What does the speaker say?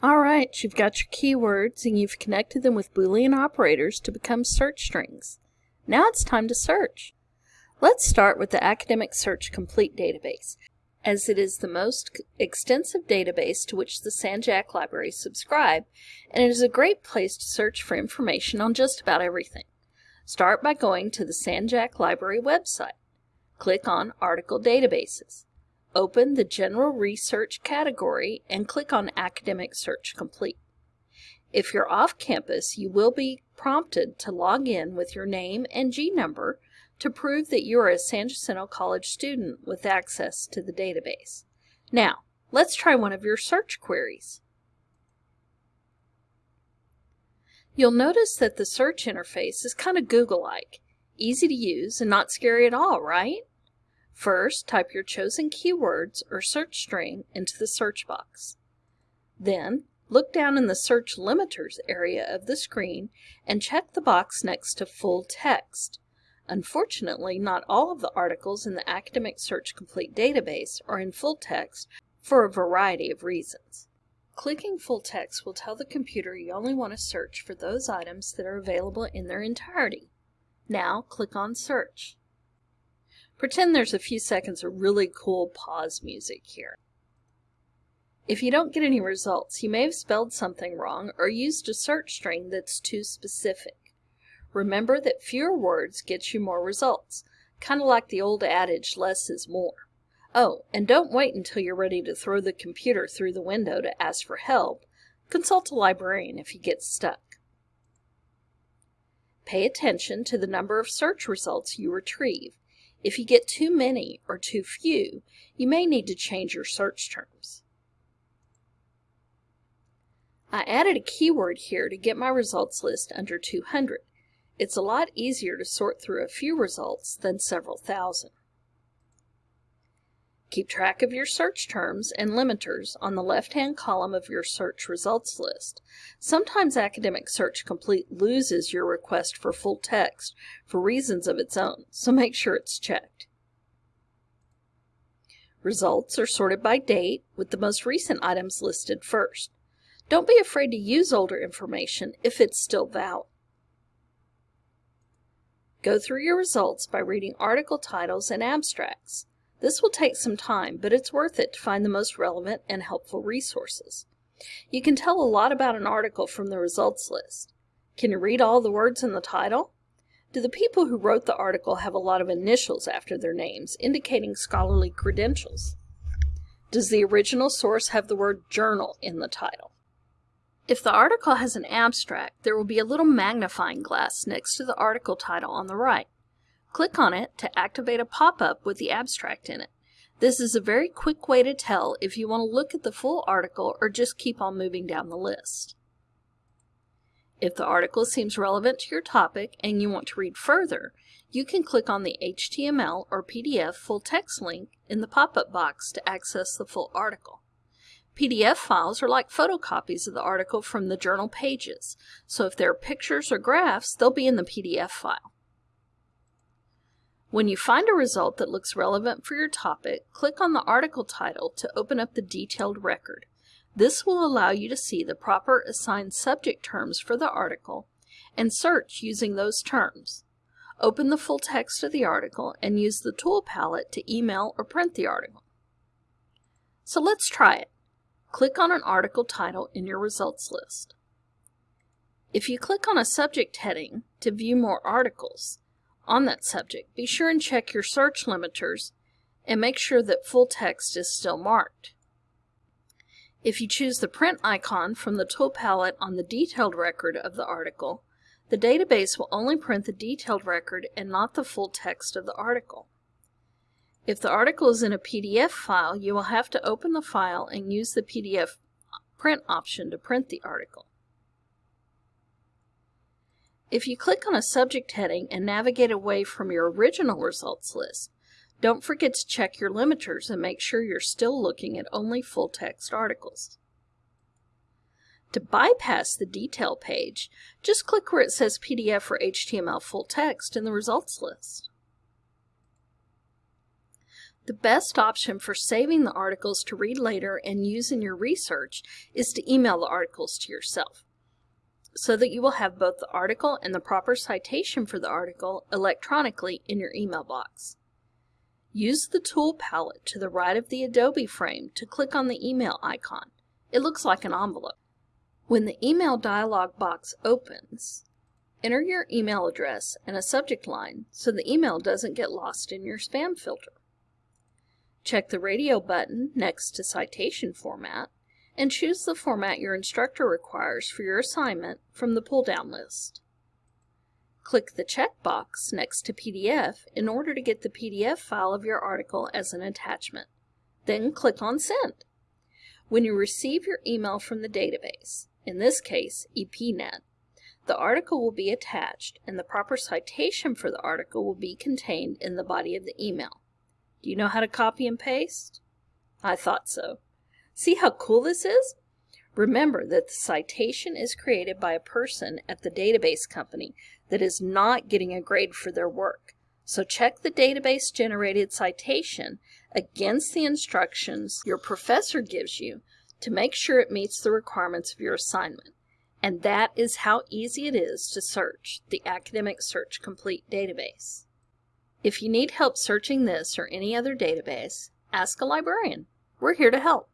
Alright, you've got your keywords and you've connected them with Boolean operators to become search strings. Now it's time to search. Let's start with the Academic Search Complete database, as it is the most extensive database to which the San Jac Library subscribe, and it is a great place to search for information on just about everything. Start by going to the San Jac Library website. Click on Article Databases. Open the General Research category and click on Academic Search Complete. If you're off campus, you will be prompted to log in with your name and G number to prove that you are a San Jacinto College student with access to the database. Now, let's try one of your search queries. You'll notice that the search interface is kind of Google-like, easy to use and not scary at all, right? First, type your chosen keywords or search string into the search box. Then, look down in the Search Limiters area of the screen and check the box next to Full Text. Unfortunately, not all of the articles in the Academic Search Complete database are in full text for a variety of reasons. Clicking full text will tell the computer you only want to search for those items that are available in their entirety. Now click on Search. Pretend there's a few seconds of really cool pause music here. If you don't get any results, you may have spelled something wrong or used a search string that's too specific. Remember that fewer words get you more results, kind of like the old adage, less is more. Oh, and don't wait until you're ready to throw the computer through the window to ask for help. Consult a librarian if you get stuck. Pay attention to the number of search results you retrieve. If you get too many or too few, you may need to change your search terms. I added a keyword here to get my results list under 200. It's a lot easier to sort through a few results than several thousand. Keep track of your search terms and limiters on the left-hand column of your search results list. Sometimes Academic Search Complete loses your request for full text for reasons of its own, so make sure it's checked. Results are sorted by date, with the most recent items listed first. Don't be afraid to use older information if it's still valid. Go through your results by reading article titles and abstracts. This will take some time, but it's worth it to find the most relevant and helpful resources. You can tell a lot about an article from the results list. Can you read all the words in the title? Do the people who wrote the article have a lot of initials after their names, indicating scholarly credentials? Does the original source have the word journal in the title? If the article has an abstract, there will be a little magnifying glass next to the article title on the right. Click on it to activate a pop-up with the abstract in it. This is a very quick way to tell if you want to look at the full article or just keep on moving down the list. If the article seems relevant to your topic and you want to read further, you can click on the HTML or PDF full text link in the pop-up box to access the full article. PDF files are like photocopies of the article from the journal pages, so if there are pictures or graphs, they'll be in the PDF file. When you find a result that looks relevant for your topic, click on the article title to open up the detailed record. This will allow you to see the proper assigned subject terms for the article and search using those terms. Open the full text of the article and use the tool palette to email or print the article. So let's try it. Click on an article title in your results list. If you click on a subject heading to view more articles, on that subject, be sure and check your search limiters and make sure that full text is still marked. If you choose the print icon from the tool palette on the detailed record of the article, the database will only print the detailed record and not the full text of the article. If the article is in a PDF file, you will have to open the file and use the PDF print option to print the article. If you click on a subject heading and navigate away from your original results list, don't forget to check your limiters and make sure you're still looking at only full-text articles. To bypass the detail page, just click where it says PDF or HTML full text in the results list. The best option for saving the articles to read later and use in your research is to email the articles to yourself so that you will have both the article and the proper citation for the article electronically in your email box. Use the tool palette to the right of the Adobe frame to click on the email icon. It looks like an envelope. When the email dialog box opens, enter your email address and a subject line so the email doesn't get lost in your spam filter. Check the radio button next to citation format and choose the format your instructor requires for your assignment from the pull-down list. Click the checkbox next to PDF in order to get the PDF file of your article as an attachment. Then click on Send. When you receive your email from the database, in this case EPNet, the article will be attached and the proper citation for the article will be contained in the body of the email. Do you know how to copy and paste? I thought so. See how cool this is? Remember that the citation is created by a person at the database company that is not getting a grade for their work. So check the database generated citation against the instructions your professor gives you to make sure it meets the requirements of your assignment. And that is how easy it is to search the Academic Search Complete database. If you need help searching this or any other database, ask a librarian. We're here to help.